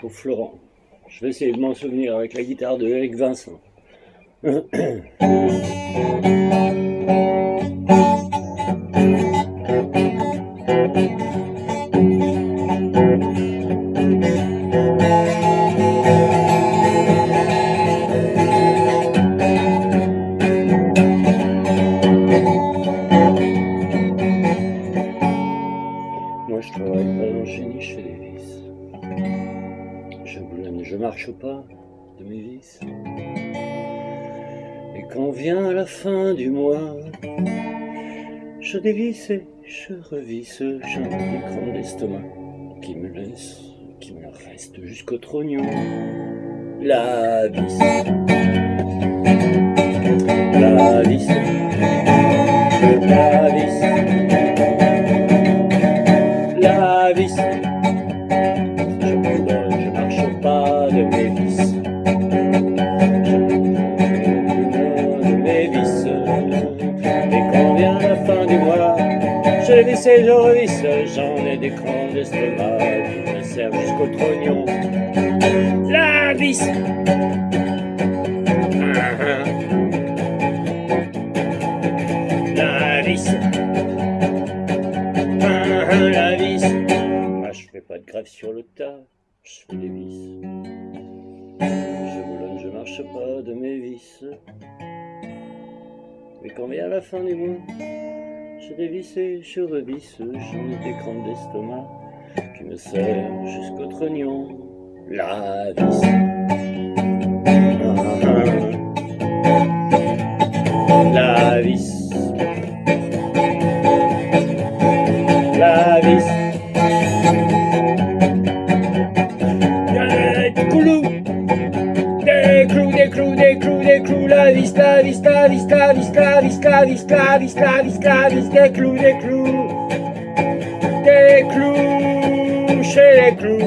Pour Florent. Je vais essayer de m'en souvenir avec la guitare de Eric Vincent. le génie, je fais des vis. Je boulonne, je marche pas de mes vis. Et quand vient la fin du mois, je dévisse et je revisse, j'ai un écran d'estomac qui me laisse, qui me reste jusqu'au trognon. La vis, la vis, je revisse, j'en ai des crans d'estomac qui me servent jusqu'au trognon. La vis La vis La vis Ah, je fais pas de grève sur le tas, je fais des vis. Je boulonne, je marche pas de mes vis. Mais quand vient la fin du mois, je dévisse et je revisse, j'en ai des crampes d'estomac qui me servent jusqu'au trognon. La vis. des clous, la vista, vista, vista, vista, vista, vista, vista, vista, vista, des clous, des clous, des clous, chez les clous,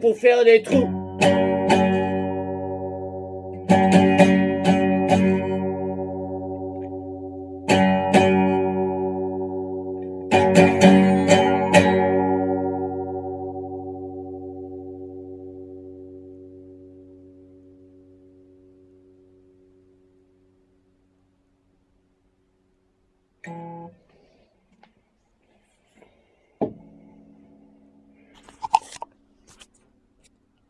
pour faire des trous.